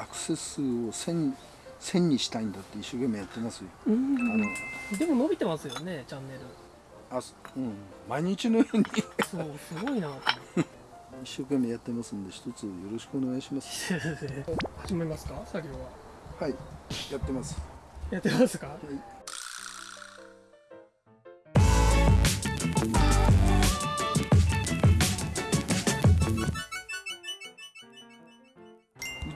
アクセス数を1000 1000にしたいんだって一生懸命やってますよ。うん。あのでも伸びてますよねチャンネル。あすうん。毎日のように。そうすごいな 一生懸命やってますんで一つよろしくお願いします。始めますか作業は。はいやってます。やってますか？う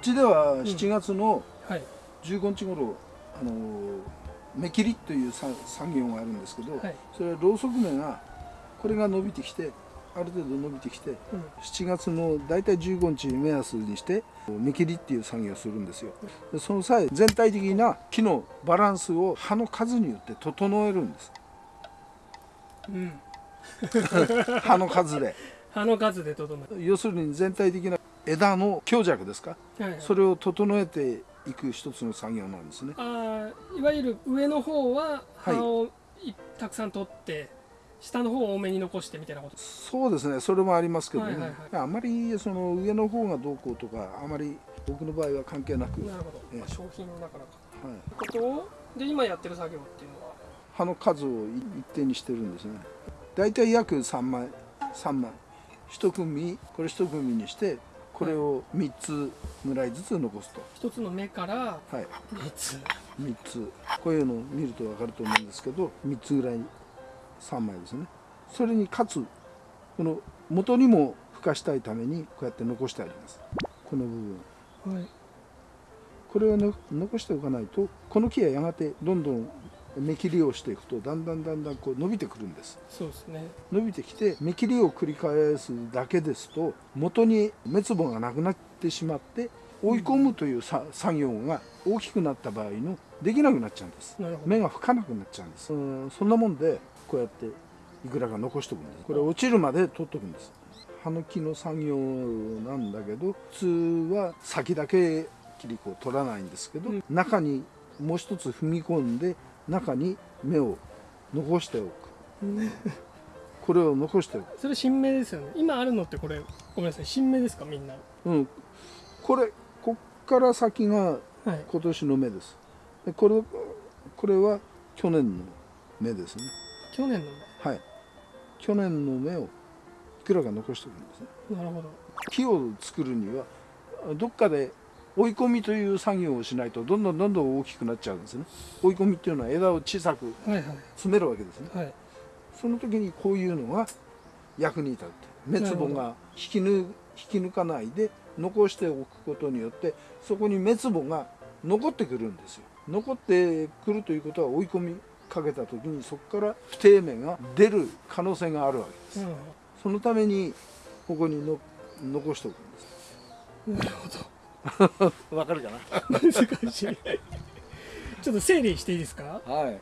ちでは7月のはい。15日頃、あの目切りというさ作業があるんですけど、はい。それはろうそく目がこれが伸びてきてある程度伸びてきてうん。7月の大体15日目安にして目切りっていう作業をするんですよ。でその際全体的な木のバランスを葉の数によって整えるんです。うん。葉の数で。葉の数で整え要するに全体的な枝の強弱ですか？はい。はいそれを整えていく一つの作業なんですね。あーいわゆる上の方ははい葉をい。たくさん取って下の方を多めに残してみたいなこと？そうですね。それもありますけどね、はいはいはい。あまりその上の方がどうこうとかあまり僕の場合は関係なく、なるほど、ええ。まあ、商品の中だから。はい、ことをで今やってる作業っていうのは？葉の数を一定にしてるんですね。大体約3枚3枚。一組これ一組にしてこれを3つぐらいずつ残すと。一つの目からはい。3つ。3つ。こういうのを見ると分かると思うんですけど3つぐらい3枚ですね。それにかつこの元にも付加したいためにこうやって残してあります。この部分。はい。これをの残しておかないとこの木はやがてどんどん目切りをしていくとだんだんだんだんこう伸びてくるんです。そうですね。伸びてきて目切りを繰り返すだけですと元に滅母がなくなってしまって追い込むというさ作業が大きくなった場合のできなくなっちゃうんです。目が吹かなくなっちゃうんです。うんそんなもんでこうやっていくらか残しておくんです。これ落ちるまで取っとくんです。葉の木の作業なんだけど普通は先だけ切り子を取らないんですけど、うん。中にもう一つ踏み込んで中に芽を残しておく。これを残しておく。それ新芽ですよね。今あるのってこれごめんなさい。新芽ですかみんな。うん、これこっから先がはい。今年の芽です。でこれこれは去年の芽ですね。去年のはい。去年の芽をいくらか残しておくんですね。芽なるほど。木を作るにはどっかで追い込みという作業をしないとどんどんどんどん大きくなっちゃうんですね。追い込みっていうのは枝を小さくはいはい。詰めるわけですね。はい。その時にこういうのが役に立って滅母が引き抜引き抜かないで残しておくことによってそこに滅母が残ってくるんですよ。残ってくるということは追い込みかけた時にそこから不定芽が出る可能性があるわけです。なるそのためにここにの残しておくんです。なるほ わかるかな？ど難しいちょっと整理していいですか？はい。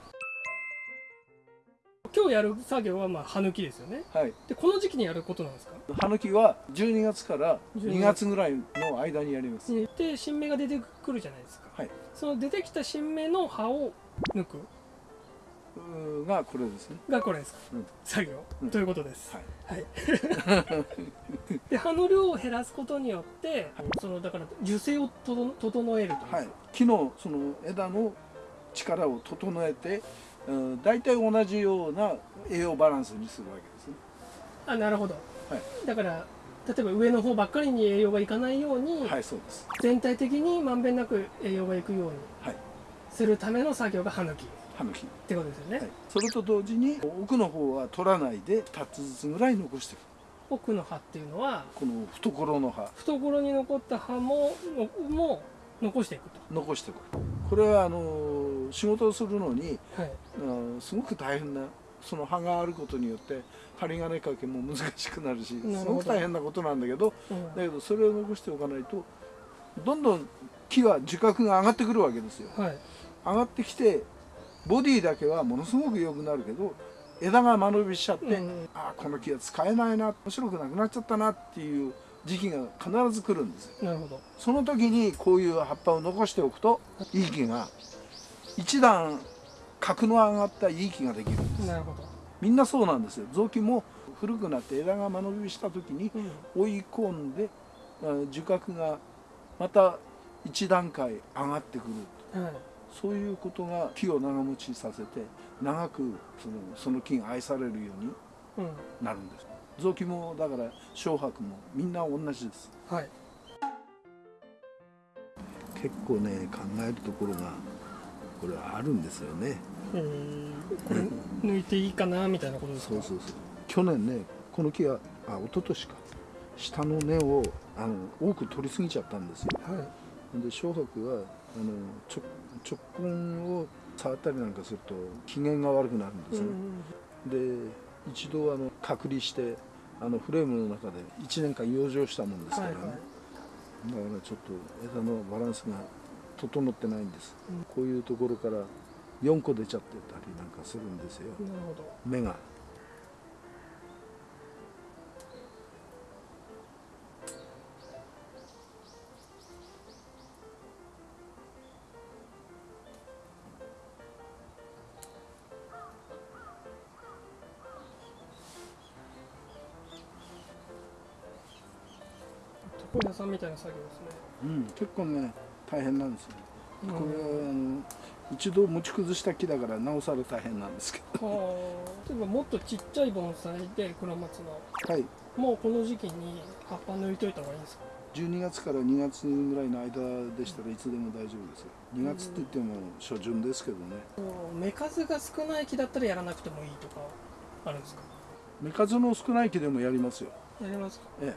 今日やる作業はまあ葉抜きですよね。はい。でこの時期にやることなんですか？葉抜きは12月から12 2月ぐらいの間にやります。で新芽が出てくるじゃないですか。はい。その出てきた新芽の葉を抜くがこれですね。がこれですか、うん。作業、うん。ということです。はい。はい、で葉の量を減らすことによって、そのだから樹勢をとど整えるとはい、木のその枝の力を整えて、うん、大体同じような栄養バランスにするわけですね。あなるほど、はい。だから例えば上の方ばっかりに栄養がいかないように、はい、そうです。全体的にまんべんなく栄養がいくようにはい、するための作業が葉抜きっ葉の木。てことですよね、はい、それと同時に奥の方は取らないで2つずつぐらい残していく。奥の葉っていうのはこの懐の葉懐に残った葉ものも残していく残していく。これはあの仕事をするのに、と、はい、うん、すごく大変なその葉があることによって針金掛けも難しくなるしすごく大変なことなんだけどうん。だけどそれを残しておかないとどんどん木は樹角が上がってくるわけですよ。はい。上がってきてボディだけはものすごく良くなるけど枝が間延びしちゃって、うんああこの木は使えないな面白くなくなっちゃったなっていう時期が必ず来るんですよ。なるほど。その時にこういう葉っぱを残しておくといい木が一段角の上がったいい木ができるんです。なるほど、みんなそうなんですよ。雑木も古くなって枝が間延びした時にうん。追い込んであ樹角がまた一段階上がってくる。はいそういうことが木を長持ちさせて長くそのその木が愛されるようにうん。なるんです。雑木もだから小白もみんな同じです。はい。結構ね考えるところがこれはあるんですよね。えー。これ抜いていいかなみたいなことですか？そうそうそう。去年ねこの木はあ一昨年か。下の根をあの多く取りすぎちゃったんですよ。はい。で小白はあの直直根を触ったりなんかすると機嫌が悪くなるんですね、で一度あの隔離してあのフレームの中で1年間養生したもんですからね、はいはい。だからちょっと枝のバランスが整ってないんです、うん。こういうところから4個出ちゃってたりなんかするんですよ。芽が床屋さんみたいな作業ですねうん、結構ね大変なんですよ、うん。これはあの一度持ち崩した木だからなおさら大変なんですけど。はあ例えばもっとちっちゃい盆栽で黒松の。はい。もうこの時期に葉っぱ抜いといた方がいいんですか？12月から2月ぐらいの間でしたらいつでも大丈夫ですよ。2月って言っても初旬ですけどね。芽数が少ない木だったらやらなくてもいいとかあるんですか？芽数の少ない木でもやりますよやりますか？ええ。う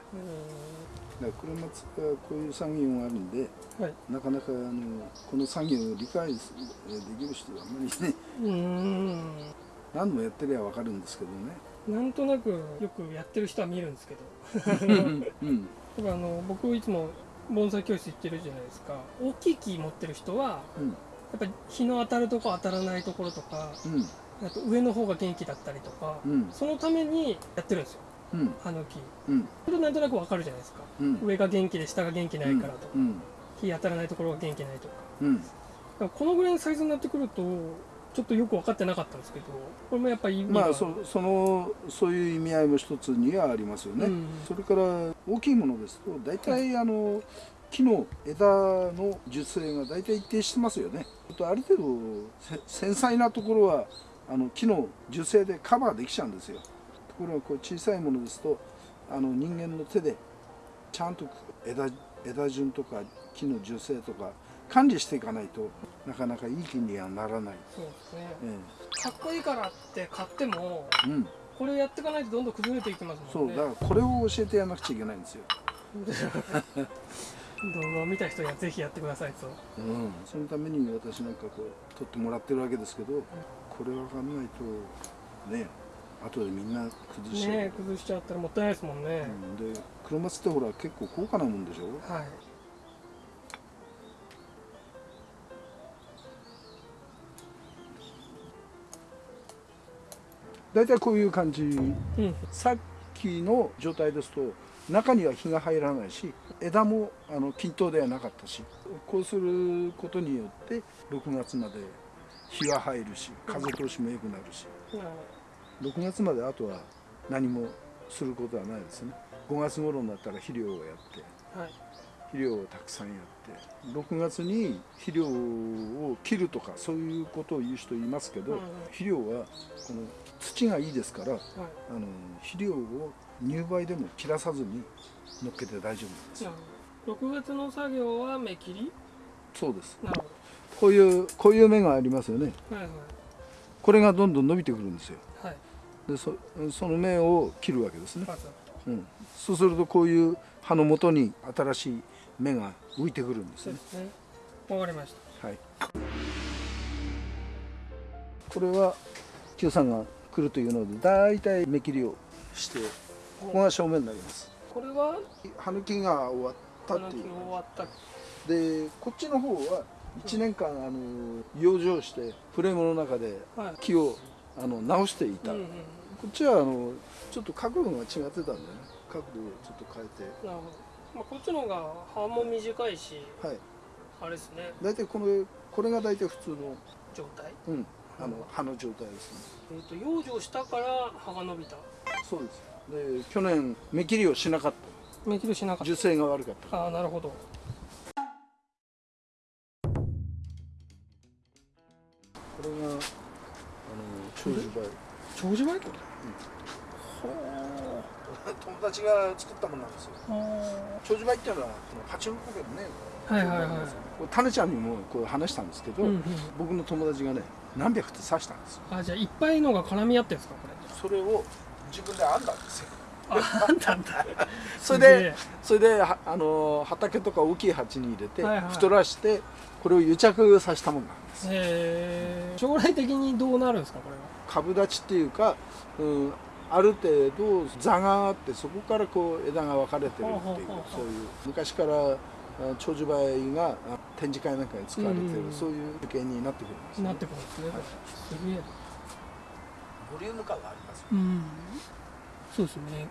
だから黒松がこういう作業があるんでんはい。なかなかあのこの作業を理解できる人はあんまりねうーん。何度もやってりゃ分かるんですけどね。なんとなくよくやってる人は見るんですけど。うん。だからあの僕いつも盆栽教室行ってるじゃないですか。大きい木持ってる人はうん。やっぱり日の当たるとこ当たらないところとかうん。あと上の方が元気だったりとかうん。そのためにやってるんですようん。あの木うん。それなんとなくわかるじゃないですか。うん。上が元気で下が元気ないからとか、うん。日当たらないところが元気ないとか。このぐらいのサイズになってくるとちょっとよく分かってなかったんですけどこれもやっぱりまあそそのそういう意味合いも一つにはありますよね、うん。それから大きいものですと大体あの木の枝の樹勢が大体一定してますよね。ある程度せ繊細なところはあの木の樹勢でカバーできちゃうんですよところがこう小さいものですとあの人間の手でちゃんと枝枝順とか木の樹勢とか管理していかないとなかなかいい木にはならない、そうですね。えかっこいいからって買ってもえうん、これやっていかないとどんどん崩れていきますそもんね。うだからこれを教えてやらなくちゃいけないんですよ。動画を見た人にはぜひやってくださいと。うん、そのために私なんかこう撮ってもらってるわけですけどこれわかんないとね後でみんな崩しちゃう、ね崩しちゃったらもったいないですもんね、うん、で黒松ってほら結構高価なもんでしょ？はい。大体こういう感じ。うん。さっきの状態ですと中には日が入らないし枝もあの均等ではなかったしこうすることによって6月まで日は入るし風通しも良くなるし。なる6月まであとは何もすることはないですね。5月頃になったら肥料をやってはい。肥料をたくさんやって6月に肥料を切るとかそういうことを言う人いますけど、うんうん。肥料はこの土がいいですからはい。あの肥料を入梅でも切らさずに乗っけて大丈夫なんです。よなるほど6月の作業は目切り？そうです。こういうこういう芽がありますよね。どはいはい。これがどんどん伸びてくるんですよ。はいでそその芽を切るわけですね、うん、そうするとこういう葉の元に新しい芽が浮いてくるんですね。そうですね。わかりました。はい。これは Q さんが来るというのでだいたい芽切りをしてここが正面になります。これは？葉抜きが終わったっていう。あの終わった。でこっちの方は1年間あの養生してフレームの中ではい。木をあの直していた、うんうんこっちはあのちょっと角度が違ってたんだよね。角度をちょっと変えて。なるほど、まあ、こっちの方が幅も短いし、はい、あれですね。大体このこれが大体普通の。状態？うん。あの葉の状態ですね、えーと、養生したから葉が伸びた。そうです。で去年目切りをしなかった。目切りしなかった。樹勢が悪かった。ああなるほど。これがあの長寿梅。長寿梅湖友達が作ったものなんですよ。ほ長寿梅っていうのはこのパチンコでもね。うはいはいはい。タネちゃんにもこう話したんですけど、うんうん。僕の友達がね何百って刺したんですよ。あじゃあいっぱいのが絡み合ってんですかこれ。それを自分で編んだんですよ。んたあんた それでそれではあの畑とか大きい鉢に入れて、はいはい。太らしてこれを癒着させたものなんです。へえ将来的にどうなるんですかこれは？株立ちっていうか、うん、ある程度座があってそこからこう枝が分かれてるっていうそういう。昔からあ長寿梅があ展示会なんかに使われてる、うんうん。うんそういう樹形になってくるんです、なってくるんですね、はい。すげえ。ボリューム感がありますようん。そうですね